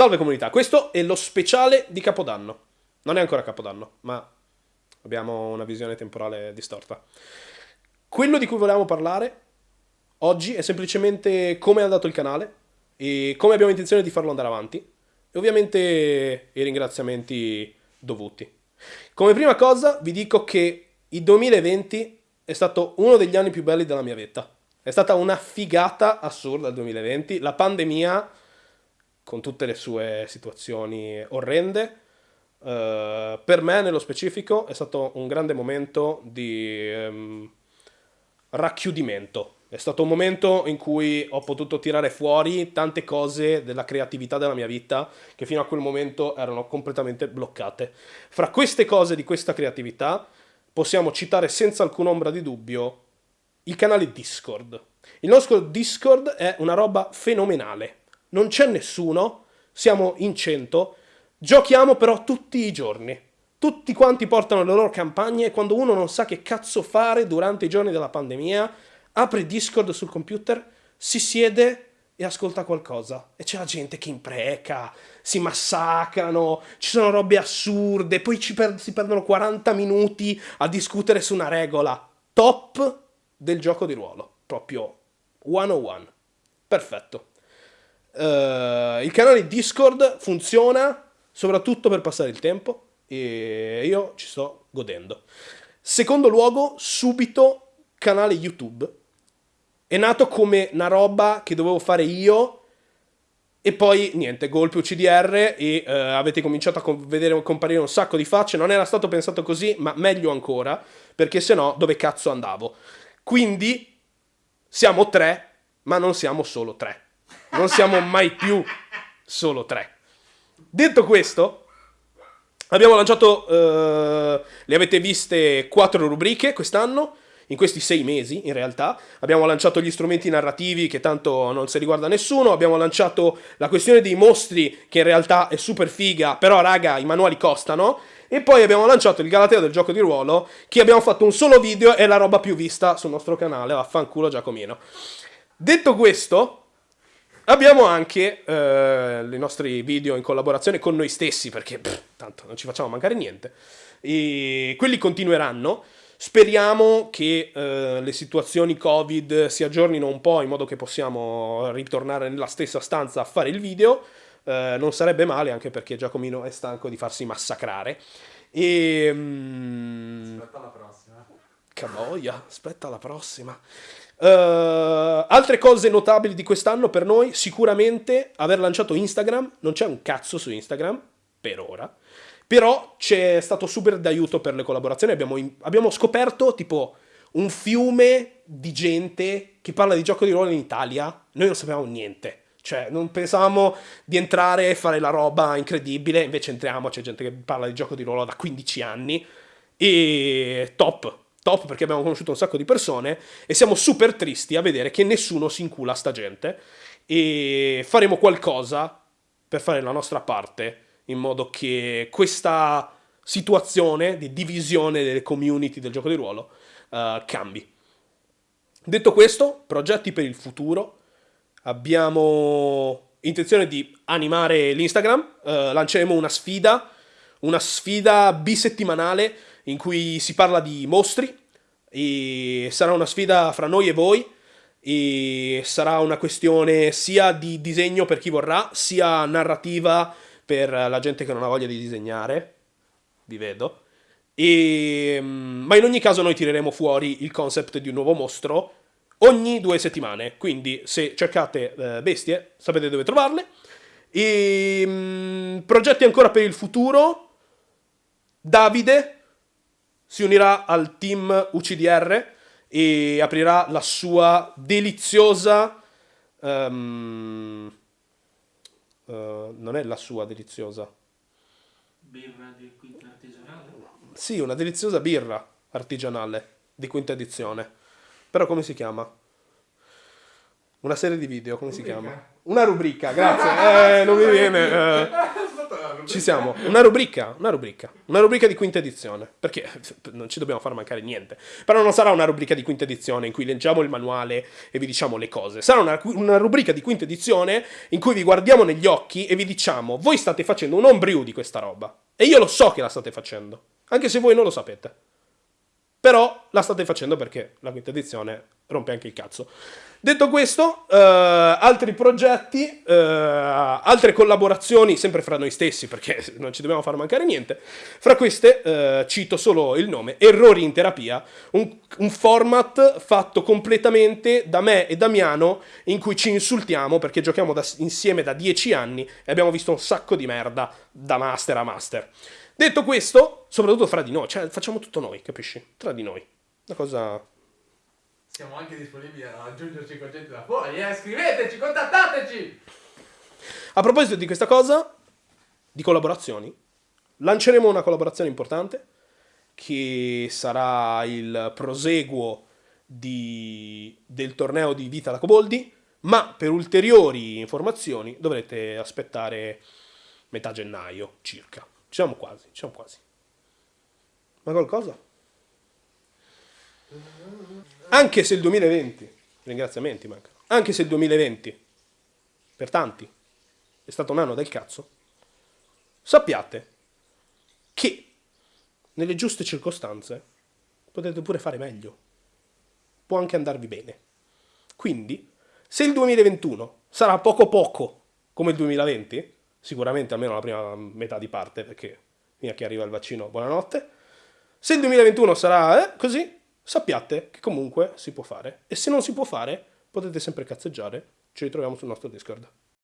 Salve comunità, questo è lo speciale di Capodanno. Non è ancora Capodanno, ma abbiamo una visione temporale distorta. Quello di cui volevamo parlare oggi è semplicemente come è andato il canale e come abbiamo intenzione di farlo andare avanti e ovviamente i ringraziamenti dovuti. Come prima cosa vi dico che il 2020 è stato uno degli anni più belli della mia vita. È stata una figata assurda il 2020. La pandemia con tutte le sue situazioni orrende. Uh, per me, nello specifico, è stato un grande momento di um, racchiudimento. È stato un momento in cui ho potuto tirare fuori tante cose della creatività della mia vita che fino a quel momento erano completamente bloccate. Fra queste cose di questa creatività possiamo citare senza alcuna ombra di dubbio il canale Discord. Il nostro Discord è una roba fenomenale non c'è nessuno, siamo in 100, giochiamo però tutti i giorni. Tutti quanti portano le loro campagne e quando uno non sa che cazzo fare durante i giorni della pandemia, apre Discord sul computer, si siede e ascolta qualcosa. E c'è la gente che impreca, si massacrano, ci sono robe assurde, poi per si perdono 40 minuti a discutere su una regola. Top del gioco di ruolo. Proprio 101. Perfetto. Uh, il canale Discord funziona soprattutto per passare il tempo e io ci sto godendo. Secondo luogo, subito canale YouTube. È nato come una roba che dovevo fare io e poi niente, golpe UCDR e uh, avete cominciato a vedere comparire un sacco di facce. Non era stato pensato così, ma meglio ancora, perché se no dove cazzo andavo? Quindi siamo tre, ma non siamo solo tre non siamo mai più solo tre. Detto questo, abbiamo lanciato, uh, le avete viste, quattro rubriche quest'anno, in questi sei mesi in realtà. Abbiamo lanciato gli strumenti narrativi che tanto non si riguarda nessuno, abbiamo lanciato la questione dei mostri che in realtà è super figa, però raga i manuali costano. E poi abbiamo lanciato il Galateo del gioco di ruolo, che abbiamo fatto un solo video e la roba più vista sul nostro canale, vaffanculo Giacomino. Detto questo, Abbiamo anche eh, i nostri video in collaborazione con noi stessi, perché pff, tanto non ci facciamo mancare niente. E quelli continueranno. Speriamo che eh, le situazioni Covid si aggiornino un po' in modo che possiamo ritornare nella stessa stanza a fare il video. Eh, non sarebbe male, anche perché Giacomino è stanco di farsi massacrare. E... Mm, aspetta la prossima. Cavoia, aspetta la prossima. Uh, altre cose notabili di quest'anno per noi, sicuramente aver lanciato Instagram, non c'è un cazzo su Instagram, per ora, però c'è stato super d'aiuto per le collaborazioni, abbiamo, abbiamo scoperto tipo un fiume di gente che parla di gioco di ruolo in Italia, noi non sapevamo niente. Cioè, non pensavamo di entrare e fare la roba incredibile, invece entriamo, c'è gente che parla di gioco di ruolo da 15 anni. E top, top perché abbiamo conosciuto un sacco di persone e siamo super tristi a vedere che nessuno si incula a sta gente e faremo qualcosa per fare la nostra parte in modo che questa situazione di divisione delle community del gioco di ruolo uh, cambi. Detto questo, progetti per il futuro. Abbiamo intenzione di animare l'Instagram, uh, lanceremo una sfida, una sfida bisettimanale in cui si parla di mostri e sarà una sfida fra noi e voi e sarà una questione sia di disegno per chi vorrà, sia narrativa per la gente che non ha voglia di disegnare, vi vedo. E, mm, ma in ogni caso noi tireremo fuori il concept di un nuovo mostro ogni due settimane, quindi se cercate eh, bestie sapete dove trovarle. E, mm, progetti ancora per il futuro, Davide si unirà al team UCDR e aprirà la sua deliziosa... Um, uh, non è la sua deliziosa. Birra di quinta artigianale? Sì, una deliziosa birra artigianale di quinta edizione. Però come si chiama? Una serie di video, come rubrica. si chiama? Una rubrica, grazie. eh, non mi viene. Eh. Ci siamo. Una rubrica, una rubrica. Una rubrica di quinta edizione. Perché non ci dobbiamo far mancare niente. Però non sarà una rubrica di quinta edizione in cui leggiamo il manuale e vi diciamo le cose. Sarà una, una rubrica di quinta edizione in cui vi guardiamo negli occhi e vi diciamo: voi state facendo un homebrew di questa roba. E io lo so che la state facendo. Anche se voi non lo sapete. Però la state facendo perché la quinta edizione rompe anche il cazzo. Detto questo, eh, altri progetti, eh, altre collaborazioni, sempre fra noi stessi, perché non ci dobbiamo far mancare niente. Fra queste eh, cito solo il nome, Errori in terapia, un, un, format fatto completamente da me e Damiano, in cui ci insultiamo perché giochiamo da, insieme da dieci anni e abbiamo visto un sacco di merda da master a master. Detto questo, soprattutto fra di noi, cioè facciamo tutto noi, capisci? Tra di noi. Una cosa siamo anche disponibili a aggiungerci concetti da fuori, eh? Scriveteci, contattateci! A proposito di questa cosa, di collaborazioni, lanceremo una collaborazione importante che sarà il proseguo di, del torneo di Vita da Coboldi, ma per ulteriori informazioni dovrete aspettare metà gennaio circa. Ci siamo quasi, ci siamo quasi. Ma qualcosa? Anche se il 2020, ringraziamenti mancano, anche se il 2020, per tanti, è stato un anno del cazzo, sappiate che nelle giuste circostanze potete pure fare meglio. Può anche andarvi bene. Quindi, se il 2021 sarà poco poco come il 2020, sicuramente almeno la prima metà di parte, perché fino a che arriva il vaccino, buonanotte, se il 2021 sarà eh, così, sappiate che comunque si può fare. E se non si può fare, potete sempre cazzeggiare. Ci ritroviamo sul nostro Discord.